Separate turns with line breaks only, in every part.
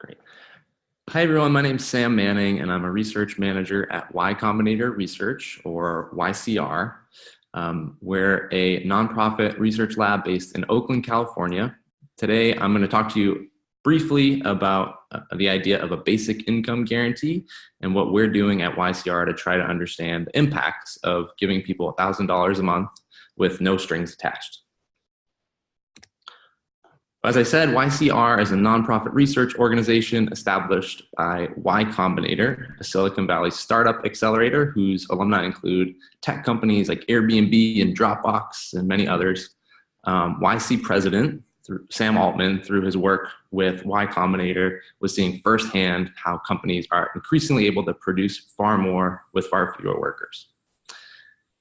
Great. Hi, everyone. My name is Sam Manning, and I'm a research manager at Y Combinator Research, or YCR. Um, we're a nonprofit research lab based in Oakland, California. Today, I'm going to talk to you briefly about uh, the idea of a basic income guarantee and what we're doing at YCR to try to understand the impacts of giving people $1,000 a month with no strings attached. As I said, YCR is a nonprofit research organization established by Y Combinator, a Silicon Valley startup accelerator whose alumni include tech companies like Airbnb and Dropbox and many others. Um, YC president Sam Altman, through his work with Y Combinator, was seeing firsthand how companies are increasingly able to produce far more with far fewer workers.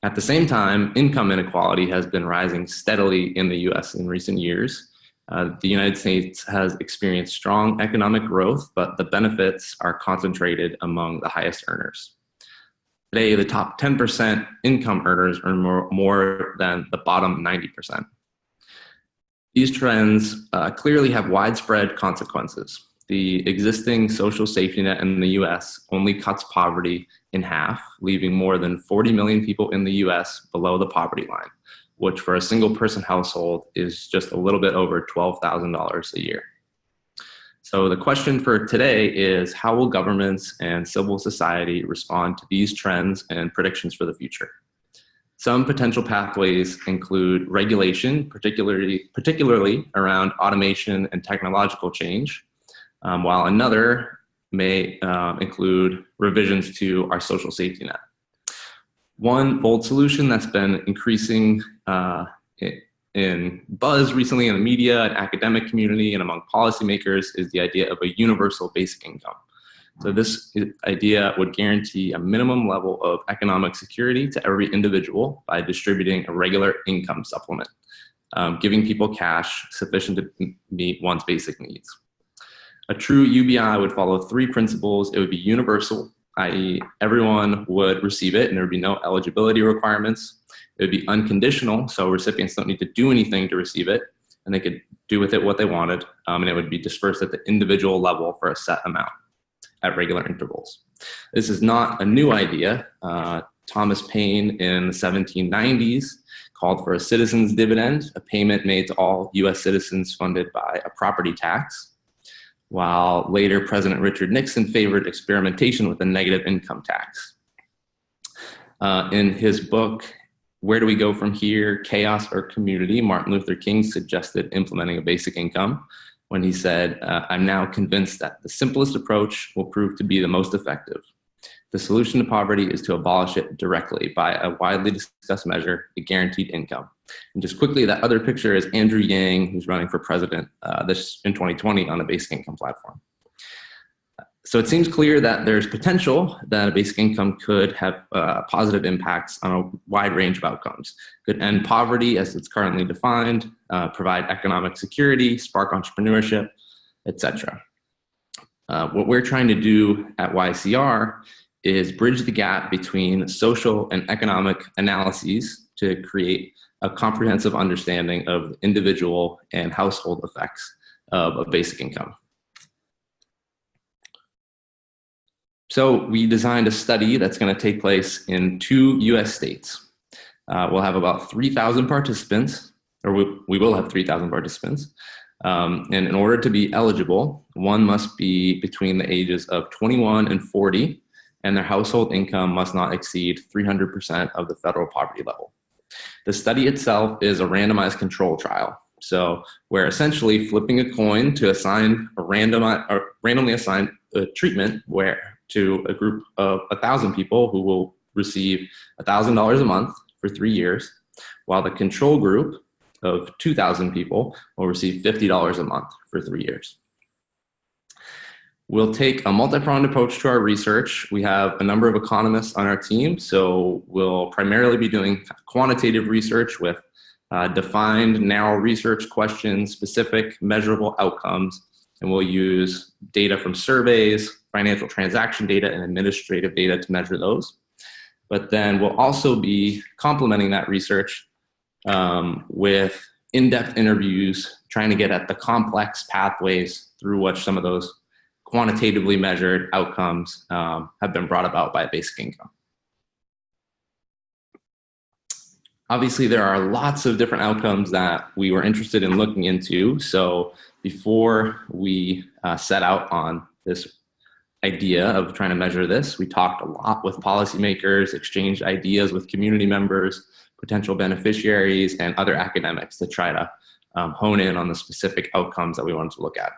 At the same time, income inequality has been rising steadily in the US in recent years, uh, the United States has experienced strong economic growth, but the benefits are concentrated among the highest earners. Today, the top 10% income earners earn more, more, than the bottom 90%. These trends uh, clearly have widespread consequences. The existing social safety net in the US only cuts poverty in half, leaving more than 40 million people in the US below the poverty line which for a single person household is just a little bit over $12,000 a year. So the question for today is how will governments and civil society respond to these trends and predictions for the future? Some potential pathways include regulation, particularly, particularly around automation and technological change, um, while another may uh, include revisions to our social safety net. One bold solution that's been increasing uh, in buzz recently in the media and academic community and among policymakers is the idea of a universal basic income. So this idea would guarantee a minimum level of economic security to every individual by distributing a regular income supplement, um, giving people cash sufficient to meet one's basic needs. A true UBI would follow three principles. It would be universal, i.e. everyone would receive it and there would be no eligibility requirements. It would be unconditional, so recipients don't need to do anything to receive it, and they could do with it what they wanted, um, and it would be dispersed at the individual level for a set amount at regular intervals. This is not a new idea. Uh, Thomas Paine in the 1790s called for a citizen's dividend, a payment made to all US citizens funded by a property tax while later President Richard Nixon favored experimentation with a negative income tax. Uh, in his book, Where Do We Go From Here, Chaos or Community, Martin Luther King suggested implementing a basic income when he said, uh, I'm now convinced that the simplest approach will prove to be the most effective. The solution to poverty is to abolish it directly by a widely discussed measure, the guaranteed income. And just quickly, that other picture is Andrew Yang, who's running for president uh, this in 2020 on a basic income platform. So it seems clear that there's potential that a basic income could have uh, positive impacts on a wide range of outcomes. Could end poverty as it's currently defined, uh, provide economic security, spark entrepreneurship, etc. Uh, what we're trying to do at YCR is bridge the gap between social and economic analyses to create a comprehensive understanding of individual and household effects of a basic income. So we designed a study that's going to take place in two US states. Uh, we'll have about 3,000 participants, or we, we will have 3,000 participants. Um, and in order to be eligible, one must be between the ages of 21 and 40 and their household income must not exceed 300% of the federal poverty level. The study itself is a randomized control trial. So we're essentially flipping a coin to assign a random, or randomly assigned a treatment where to a group of a thousand people who will receive $1,000 a month for three years, while the control group of 2,000 people will receive $50 a month for three years. We'll take a multi-pronged approach to our research. We have a number of economists on our team, so we'll primarily be doing quantitative research with uh, defined narrow research questions, specific measurable outcomes, and we'll use data from surveys, financial transaction data, and administrative data to measure those. But then we'll also be complementing that research um, with in-depth interviews, trying to get at the complex pathways through which some of those quantitatively measured outcomes um, have been brought about by basic income. Obviously, there are lots of different outcomes that we were interested in looking into. So before we uh, set out on this idea of trying to measure this, we talked a lot with policymakers, exchanged ideas with community members, potential beneficiaries, and other academics to try to um, hone in on the specific outcomes that we wanted to look at.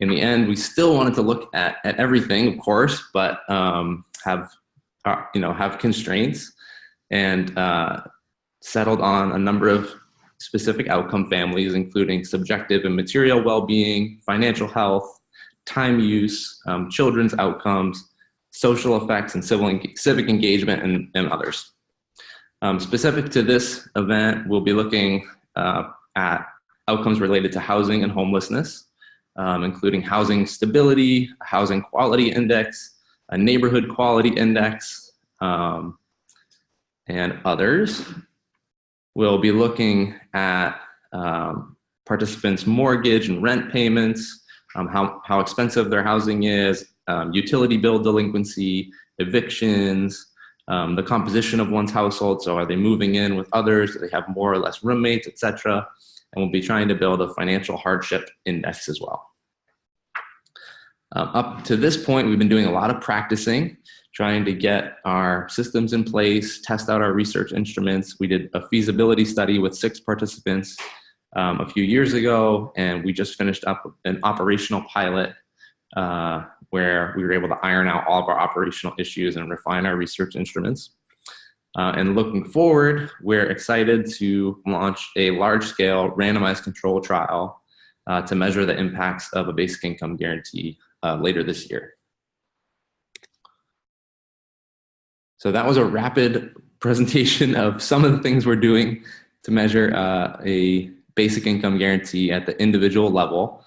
In the end, we still wanted to look at, at everything, of course, but um, have, uh, you know, have constraints and uh, settled on a number of specific outcome families, including subjective and material well-being, financial health, time use, um, children's outcomes, social effects, and civil civic engagement, and, and others. Um, specific to this event, we'll be looking uh, at outcomes related to housing and homelessness, um, including housing stability, housing quality index, a neighborhood quality index, um, and others. We'll be looking at um, participants' mortgage and rent payments, um, how, how expensive their housing is, um, utility bill delinquency, evictions, um, the composition of one's household. So are they moving in with others? Do they have more or less roommates, etc. And we'll be trying to build a financial hardship index as well. Um, up to this point, we've been doing a lot of practicing, trying to get our systems in place, test out our research instruments. We did a feasibility study with six participants um, a few years ago, and we just finished up an operational pilot uh, where we were able to iron out all of our operational issues and refine our research instruments. Uh, and looking forward, we're excited to launch a large-scale randomized control trial uh, to measure the impacts of a basic income guarantee uh, later this year. So that was a rapid presentation of some of the things we're doing to measure uh, a basic income guarantee at the individual level.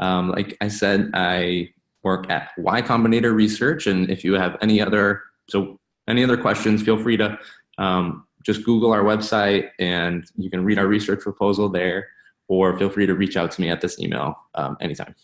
Um, like I said, I work at Y Combinator Research, and if you have any other so any other questions, feel free to um, just Google our website, and you can read our research proposal there, or feel free to reach out to me at this email um, anytime.